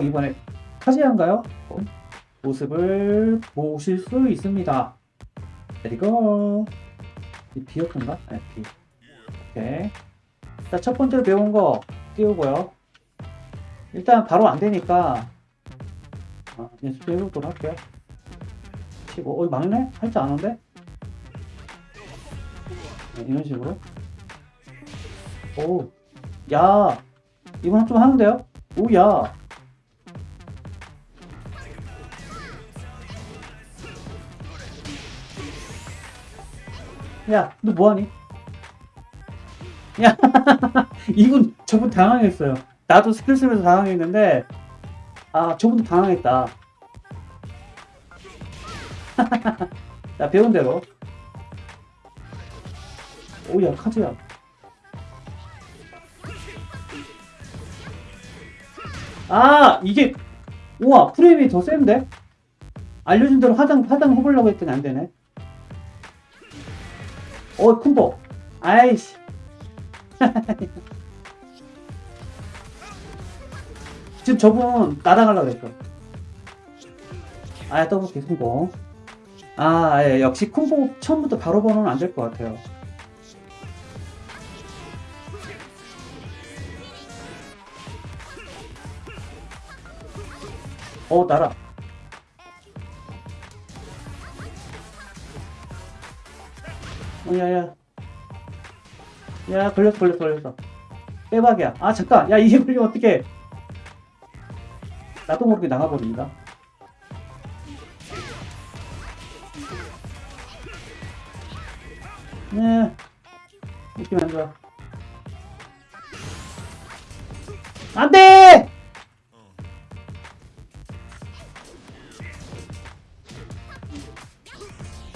오 이번에 카지안가요? 어, 모습을 보실 수 있습니다. 그리고 이 B였던가? 네, B. 오케이. 자, 첫 번째로 배운 거 띄우고요. 일단 바로 안 되니까 어, 연습 해보도록 할게요. 치고, 어, 막네? 할 줄 아는데? 네, 이런 식으로. 오, 야, 이번 좀 하는데요? 오, 야. 야, 너 뭐하니? 야, 이분, 저분 당황했어요. 나도 스킬 쓰면서 당황했는데, 아, 저분도 당황했다. 자, 배운 대로. 오야, 카즈야. 아, 이게, 우와, 프레임이 더 센데? 알려준 대로 하단, 하단 해보려고 했더니 안 되네. 어, 콤보. 아이씨. 지금 저분 날아가려고 그랬어. 아, 더블 콤보. 아, 예, 역시 콤보 처음부터 바로 번호는 안 될 것 같아요. 어, 날아. 어, 야, 야. 야, 걸렸어, 걸렸어, 걸렸어. 빼박이야. 아, 잠깐. 야, 이게 걸리면 어떡해. 나도 모르게 나가버립니다. 네. 느낌 안 좋아. 안 돼!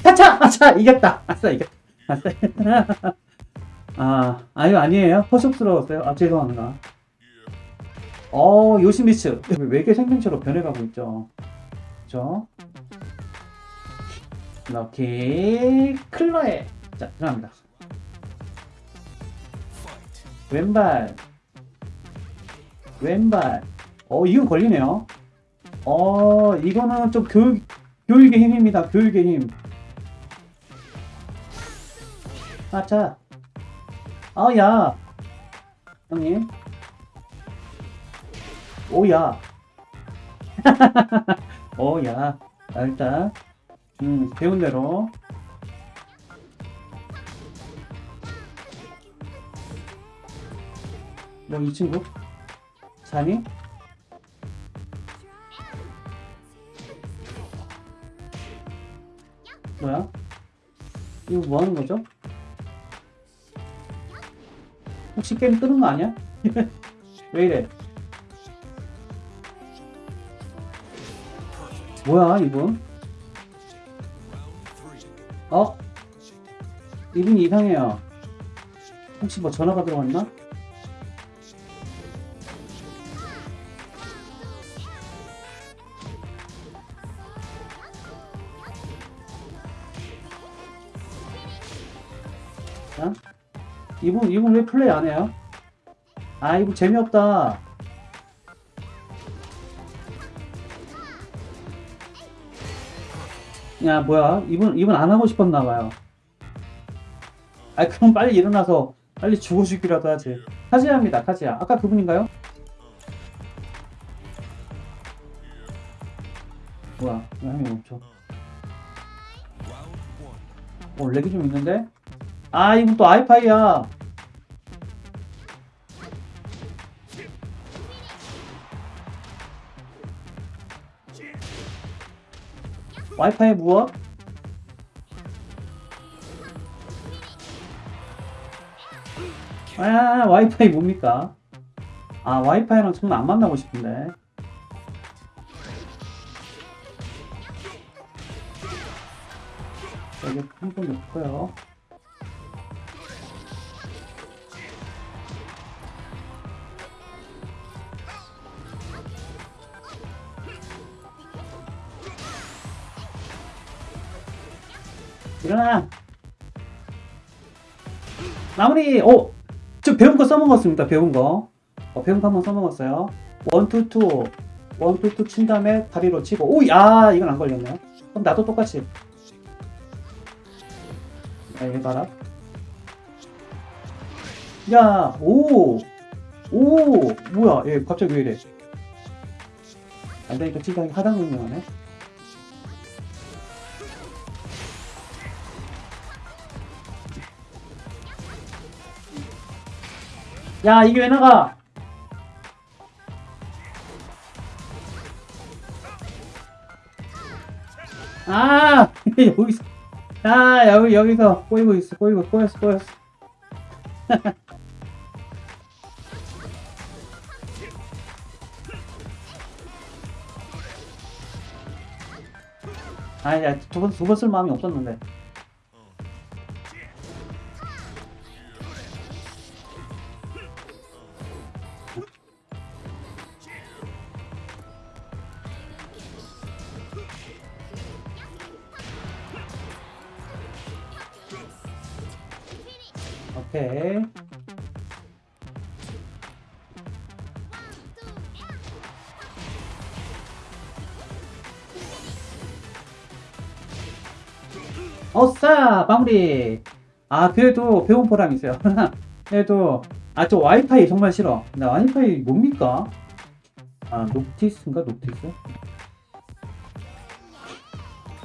아차! 아차! 이겼다! 아싸, 이겼다. 아, 아유, 아니에요. 허접스러웠어요. 아, 죄송합니다. 어, 요시미츠. 외계 생명체로 변해가고 있죠. 그죠? 럭키 클로에. 자, 들어갑니다. 왼발. 왼발. 어, 이건 걸리네요. 어, 이거는 좀 교육, 교육의 힘입니다. 교육의 힘. 아, 자. 아, 야. 형님. 오야. 오야. 자, 일단, 음, 배운 대로. 뭐, 이 친구? 자니? 뭐야? 이거 뭐 하는 거죠? 혹시 게임 끄는 거 아니야? 왜 이래? 뭐야 이분? 어? 이분이 이상해요. 혹시 뭐 전화가 들어왔나? 자, 이분 이분 왜 플레이 안 해요? 아 이분 재미없다. 야 뭐야 이분 이분 안 하고 싶었나 봐요. 아 그럼 빨리 일어나서 빨리 죽어 죽기라도 하지. 카지야입니다 카지야. 아까 그분인가요? 뭐야 왜 한명 없죠? 어 렉이 좀 있는데? 아 이분 또 아이파이야. 와이파이 무엇? 아 와이파이 뭡니까? 아 와이파이랑 정말 안 만나고 싶은데 여기 한번 넣고요 일어나. 마무리. 오! 저 배운 거 써먹었습니다 배운 거. 어, 배운 거 한번 써먹었어요. 원투투. 원투투 친 다음에 다리로 치고. 오야 이건 안 걸렸네요 그럼 나도 똑같이. 야 얘 봐라. 야 오 오 뭐야? 얘 갑자기 왜 이래? 안되니까 치장이 하단 능력하네 야 이게 왜 나가? 아 여기서. 아 여기 여기서 꼬이고 있어 꼬이고 꼬였어 꼬였어. 아야 두번 두 번 쓸 마음이 없었는데 오케이. 어싸 마무리. 아 그래도 배운 보람 있어요. 그래도 아 저 와이파이 정말 싫어. 나 와이파이 뭡니까? 아 녹티스인가? 녹티스?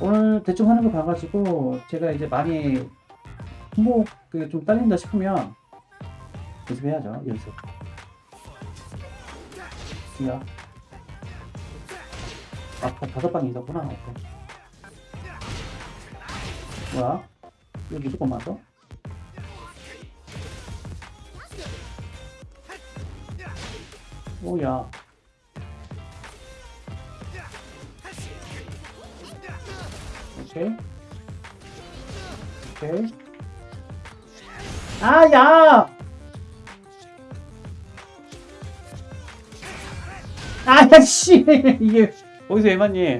오늘 대충 하는 거 봐가지고 제가 이제 많이 홍보 그게 좀 딸린다 싶으면 연습해야죠 연습 야 아, 다- 다섯 방이 있었구나 오케이. 뭐야? 이거 무조건 맞아? 오야 오케이 오케이 아, 야! 아, 야, 씨! 이게, 어디서 왜 맞니?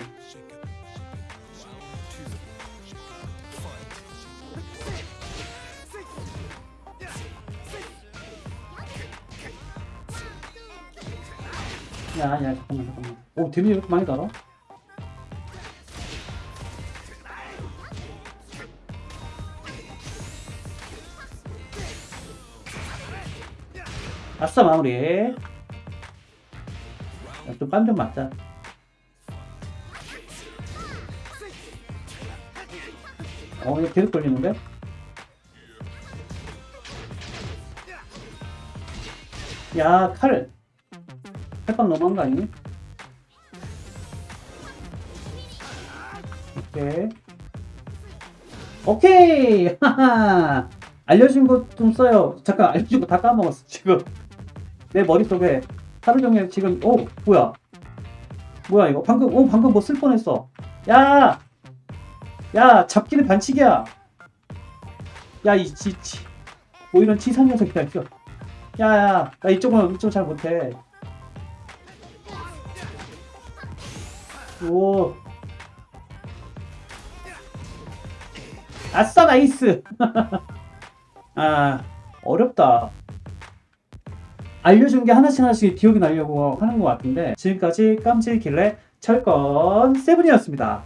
야, 야, 잠깐만, 잠깐만. 오, 데미지 왜 이렇게 많이 달아? 아싸, 마무리. 좀빰좀 맞자. 어, 이거 계속 걸리는데? 야, 칼. 칼빵 너무한 거 아니니? 오케이. 오케이! 하하! 알려준 거좀 써요. 잠깐, 알려준 거 다 까먹었어, 지금. 내 머릿속에 하루 종일 지금, 오, 뭐야. 뭐야, 이거. 방금, 오, 방금 뭐 쓸 뻔했어. 야! 야, 잡기는 반칙이야. 야, 이, 지, 지. 뭐 이런 치사 녀석이다, 이거. 야, 야, 나 이쪽은, 이쪽 잘 못해. 오. 아싸, nice! 아, 어렵다. 알려준 게 하나씩 하나씩 기억이 나려고 하는 것 같은데, 지금까지 깜찍길래 철권 Seven이었습니다.